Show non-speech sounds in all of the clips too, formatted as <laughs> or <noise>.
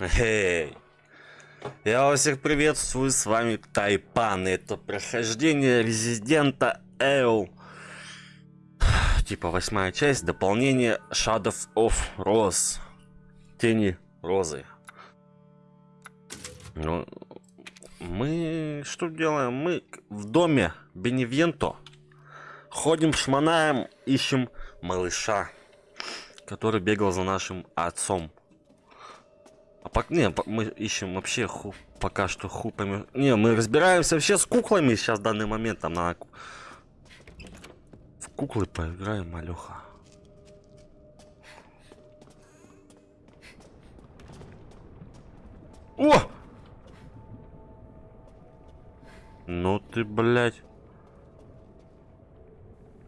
Эй! Я вас всех приветствую, с вами Тайпан. Это прохождение Резидента Эйл. Типа восьмая часть, дополнение Shadow of Rose. Тени Розы. Ну, мы что делаем? Мы в доме Беневенто. Ходим, шманаем, ищем малыша, который бегал за нашим отцом. А пока не, мы ищем вообще ху, пока что ху поймем. Не, мы разбираемся вообще с куклами сейчас в данный момент. Там на в куклы поиграем, малюха. О! Ну ты, блядь.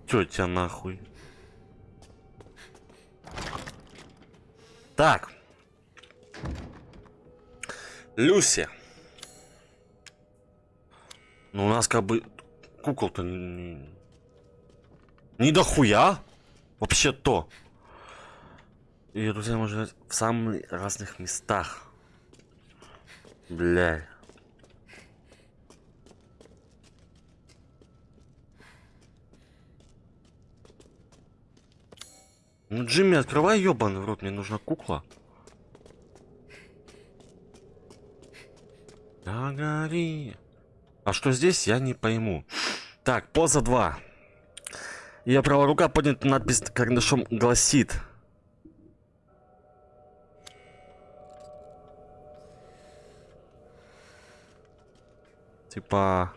Тетя нахуй. Так. Люси. Ну, у нас как бы кукол-то не, не дохуя. Вообще-то. И, друзья, можно в самых разных местах. Бля. Ну, Джимми, открывай ебаный в рот, мне нужна кукла. Да гори. А что здесь, я не пойму. Так, поза 2. Я правая рука поднята надпись карандашом гласит. Типа...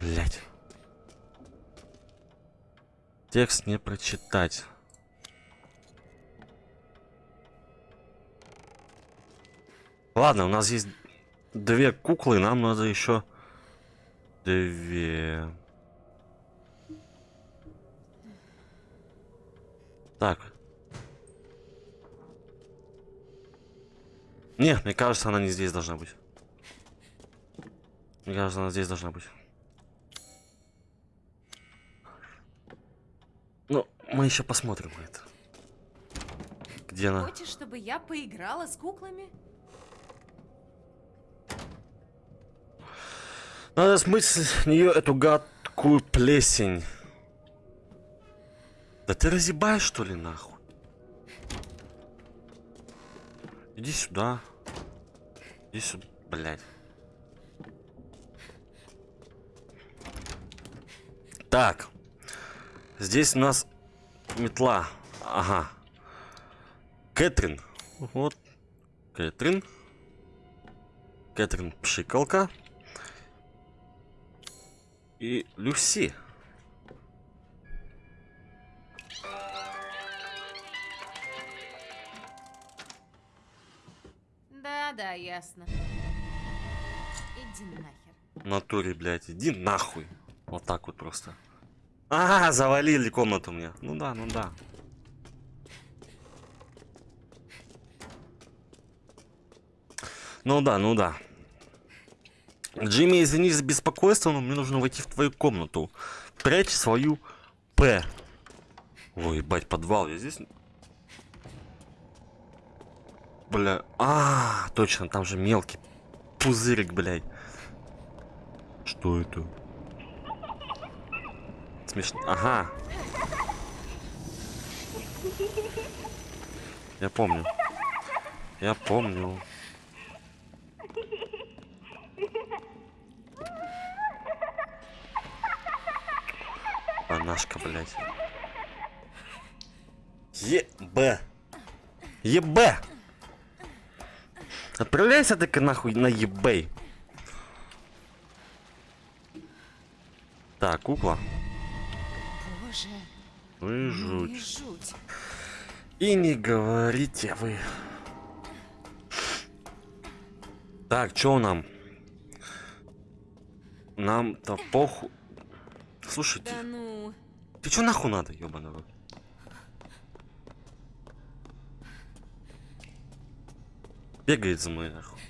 Блять. Текст не прочитать. Ладно, у нас есть две куклы, нам надо еще две. Так. Не, мне кажется, она не здесь должна быть. Мне кажется, она здесь должна быть. Ну, мы еще посмотрим это. Где она? Хочешь, чтобы я поиграла с куклами? Надо смыть с нее эту гадкую плесень. Да ты разъебаешь, что ли, нахуй? Иди сюда. Иди сюда, блядь. Так. Здесь у нас метла. Ага. Кэтрин. Вот. Кэтрин. Кэтрин пшикалка и Люси. Да, да, ясно. Иди нахер. натуре, блядь, иди нахуй. Вот так вот просто. А, завалили комнату мне. Ну да, ну да. Ну да, ну да. Джимми, извини за беспокойство, но мне нужно войти в твою комнату. Прячь свою П. Ой, ебать, подвал. Я здесь... Бля. А, точно, там же мелкий пузырик, блядь. Что это? Смешно. Ага. Я помню. Я помню. Анашка, блядь. ЕБ. ЕБ. Отправляйся ты нахуй на ебей. Так, кукла. Боже. Вы ну жуть. и жуть. И не говорите вы. Так, что нам? Нам-то похуй. Слушайте, Да ну. Ты чё нахуй надо, ёбаный рот? Бегает за мной нахуй.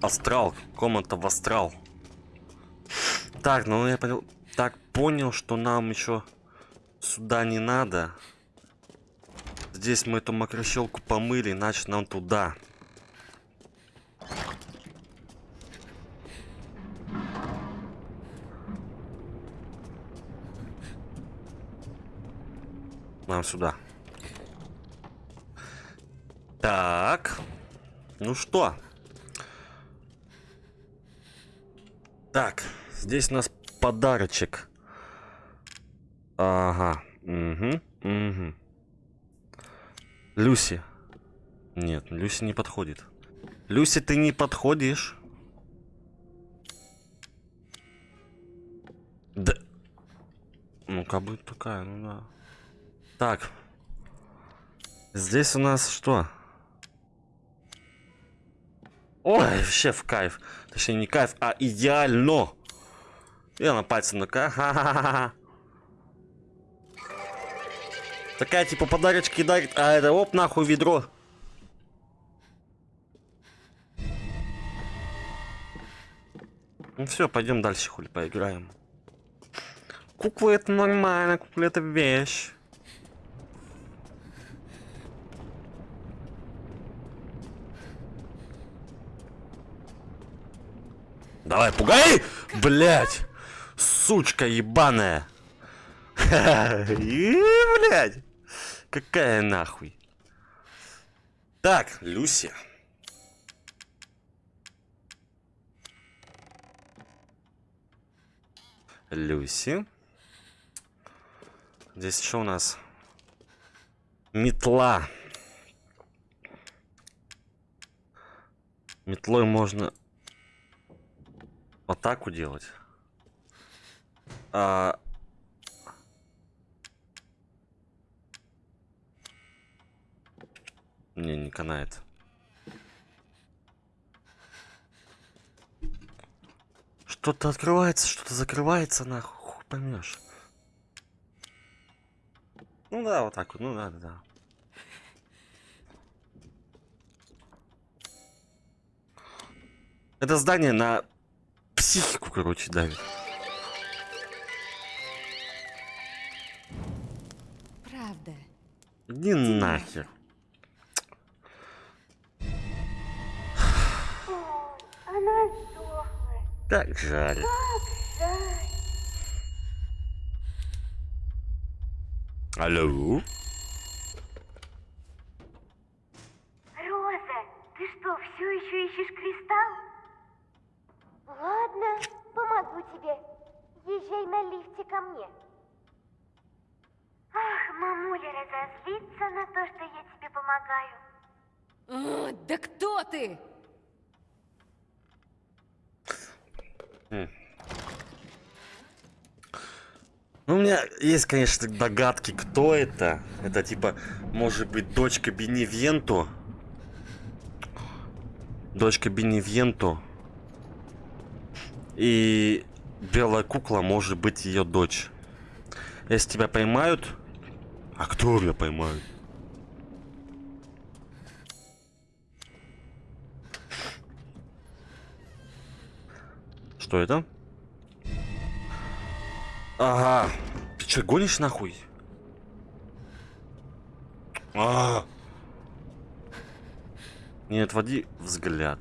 Астрал, комната в астрал. Так, ну я понял, так понял, что нам еще сюда не надо. здесь мы эту мокрощелку помыли, иначе нам туда. Нам сюда. Так. Ну что? Так, здесь у нас подарочек. Ага. Угу. Угу. Люси. Нет, Люси не подходит. Люси, ты не подходишь. Да. Ну, как бы такая, ну да. Так. Здесь у нас что? Ой, вообще в кайф. Точнее, не кайф, а идеально. Я на пальце ну-ка. <laughs> Такая типа подарочки дарит, а это оп, нахуй ведро. Ну все, пойдем дальше, хули, поиграем. Куклы это нормально, куклы это вещь. Давай, пугай! Блять! Сучка ебаная! И, блядь! Какая нахуй? Так, Люси. Люси. Здесь что у нас? Метла. Метлой можно атаку делать. А... Не, не канает. Что-то открывается, что-то закрывается, нахуй, хуй поймешь. Ну да, вот так вот, ну да, да, да. Это здание на психику, короче, давит. Правда. Иди нахер. Она сдохла. Так жаль. Жаль. Алло? Роза, ты что, все еще ищешь кристалл? Ладно, помогу тебе. Езжай на мне. Ах, мамуля разозлится на то, что я тебе помогаю. А, да кто ты? Ну, у меня есть, конечно, догадки, кто это. Это типа, может быть, дочка Беневенто. Дочка Беневенто. И белая кукла может быть ее дочь. Если тебя поймают... А кто меня поймают? Что это? Ага. Ты что, гонишь нахуй? А. Не отводи взгляд.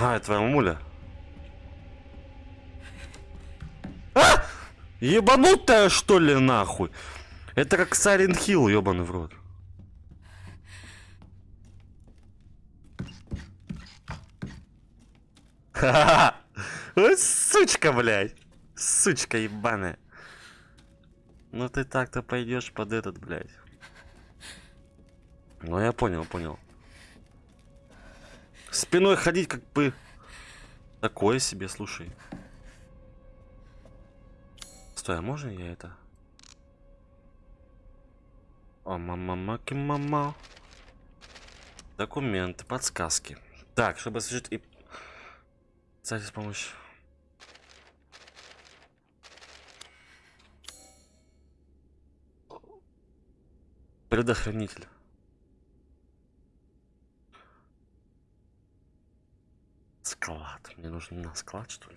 Ага, это твоя мамуля. А! Ебанутая, что ли, нахуй? Это как Silent Hill, ебаный в рот. Ха-ха-ха! Сучка, блядь! Сучка ебаная. Ну ты так-то пойдешь под этот, блядь. Ну я понял, понял. Спиной ходить как бы... Такое себе, слушай. Стой, а можно я это? О, мама, маки, мама. Документы, подсказки. Так, чтобы освежить и... Кстати, с помощью... Предохранитель. Склад. Мне нужно на склад, что ли?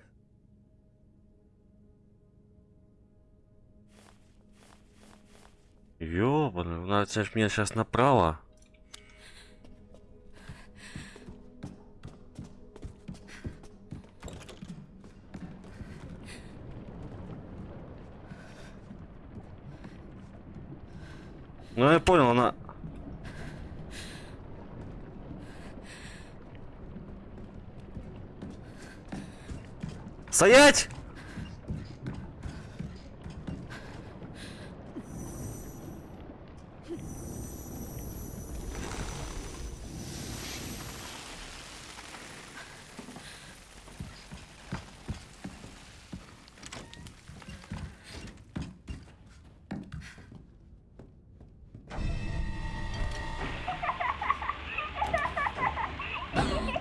Ёбаный, надо сейчас меня сейчас направо. Ну я понял, она... Стоять!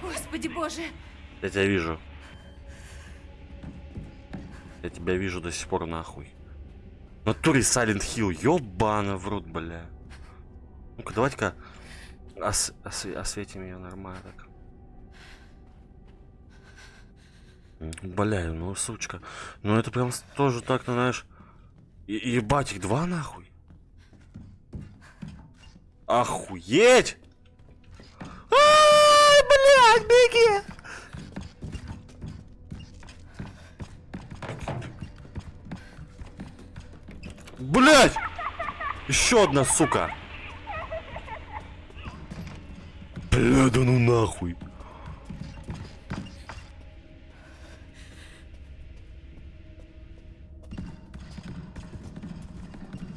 Господи боже! Я тебя вижу. Тебя вижу до сих пор нахуй. В Натуре Silent Hill, ёбана в рот, бля. Ну-ка, давайте-ка ос- ос- осветим ее нормально так. Бля, ну сучка. Ну это прям тоже так, ну, знаешь. И- ебать, их два нахуй. Охуеть! Ай, блядь, беги! Блять! Еще одна, сука! Бля, да ну нахуй!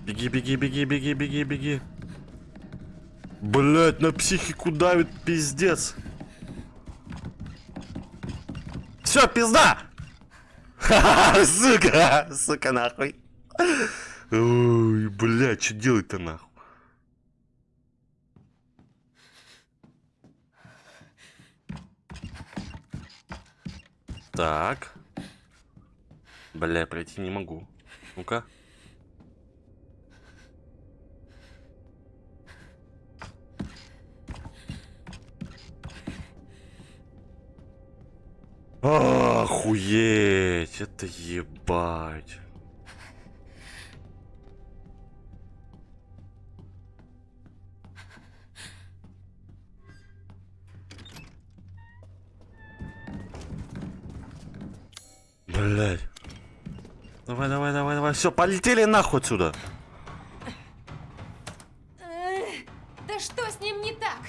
Беги, беги, беги, беги, беги, беги. Блять, на психику давит пиздец. Все, пизда! Ха-ха, <laughs> сука, сука, нахуй. Ой, блядь, что делать-то нахуй? Так. Бля, пройти не могу. Ну-ка. Охуеть, это ебать. Блять. Давай, давай, давай, давай. Все, полетели нахуй отсюда. Да что с ним не так?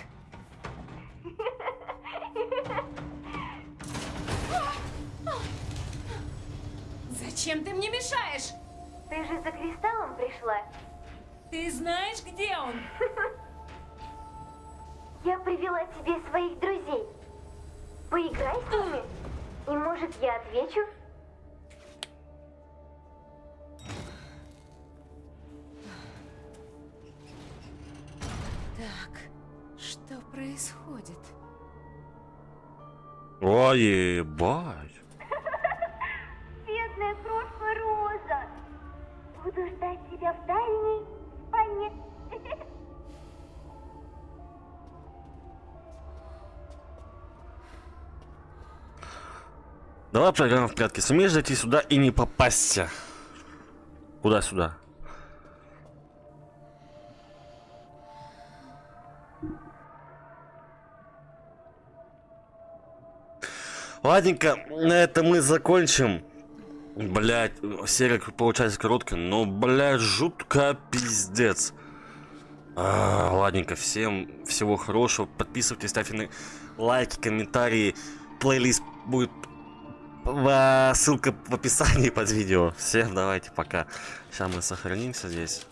Зачем ты мне мешаешь? Ты же за кристаллом пришла. Ты знаешь, где он? Я привела тебе своих друзей. Поиграй с ними. И может я отвечу? Ой, ебать. Бедная крошка Роза. Буду ждать тебя в дальней спальне. Давай проиграем в прятки. Сумеешь зайти сюда и не попасться. Куда сюда? Ладненько, на этом мы закончим. Блять, серия получается короткая, но, блядь, жутко пиздец. А, ладненько, всем всего хорошего. Подписывайтесь, ставьте лайки, комментарии. Плейлист будет в- ссылка в описании под видео. Всем давайте пока. Сейчас мы сохранимся здесь.